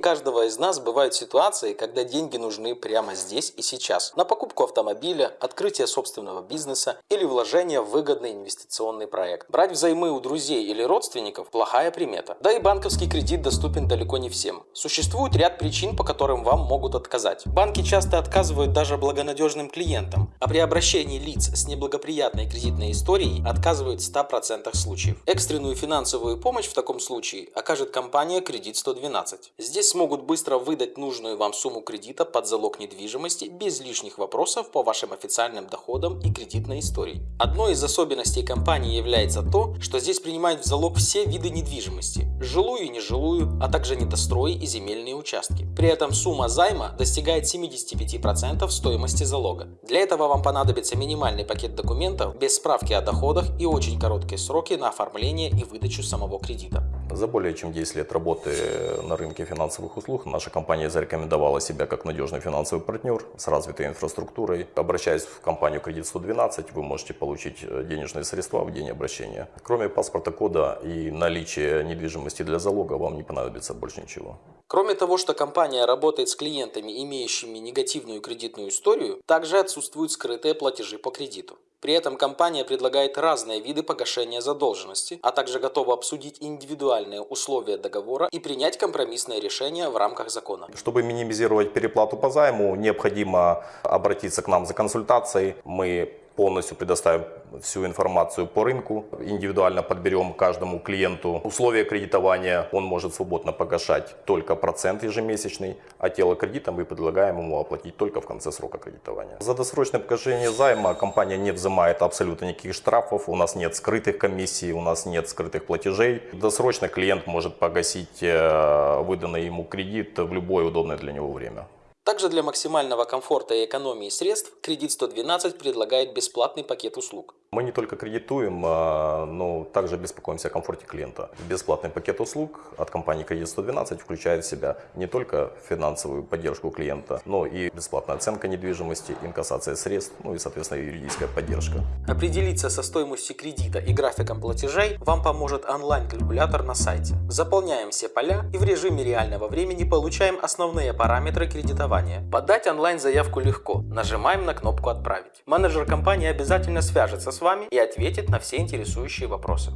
каждого из нас бывают ситуации, когда деньги нужны прямо здесь и сейчас. На покупку автомобиля, открытие собственного бизнеса или вложение в выгодный инвестиционный проект. Брать взаймы у друзей или родственников – плохая примета. Да и банковский кредит доступен далеко не всем. Существует ряд причин, по которым вам могут отказать. Банки часто отказывают даже благонадежным клиентам, а при обращении лиц с неблагоприятной кредитной историей отказывают в 100% случаев. Экстренную финансовую помощь в таком случае окажет компания «Кредит 112». Здесь смогут быстро выдать нужную вам сумму кредита под залог недвижимости без лишних вопросов по вашим официальным доходам и кредитной истории. Одной из особенностей компании является то, что здесь принимают в залог все виды недвижимости – жилую и нежилую, а также недострои и земельные участки. При этом сумма займа достигает 75% стоимости залога. Для этого вам понадобится минимальный пакет документов без справки о доходах и очень короткие сроки на оформление и выдачу самого кредита. За более чем 10 лет работы на рынке финансовых услуг наша компания зарекомендовала себя как надежный финансовый партнер с развитой инфраструктурой. Обращаясь в компанию «Кредит 112», вы можете получить денежные средства в день обращения. Кроме паспорта кода и наличия недвижимости для залога, вам не понадобится больше ничего. Кроме того, что компания работает с клиентами, имеющими негативную кредитную историю, также отсутствуют скрытые платежи по кредиту. При этом компания предлагает разные виды погашения задолженности, а также готова обсудить индивидуальные условия договора и принять компромиссное решение в рамках закона. Чтобы минимизировать переплату по займу, необходимо обратиться к нам за консультацией. Мы полностью предоставим всю информацию по рынку, индивидуально подберем каждому клиенту условия кредитования, он может свободно погашать только процент ежемесячный, а тело кредита мы предлагаем ему оплатить только в конце срока кредитования. За досрочное погашение займа компания не взимает абсолютно никаких штрафов, у нас нет скрытых комиссий, у нас нет скрытых платежей. Досрочно клиент может погасить э, выданный ему кредит в любое удобное для него время. Также для максимального комфорта и экономии средств кредит 112 предлагает бесплатный пакет услуг. Мы не только кредитуем, а, но также беспокоимся о комфорте клиента. Бесплатный пакет услуг от компании Кредит 112 включает в себя не только финансовую поддержку клиента, но и бесплатная оценка недвижимости, инкассация средств, ну и, соответственно, юридическая поддержка. Определиться со стоимостью кредита и графиком платежей вам поможет онлайн-калькулятор на сайте. Заполняем все поля и в режиме реального времени получаем основные параметры кредитования. Подать онлайн-заявку легко. Нажимаем на кнопку «Отправить». Менеджер компании обязательно свяжется с вами и ответит на все интересующие вопросы.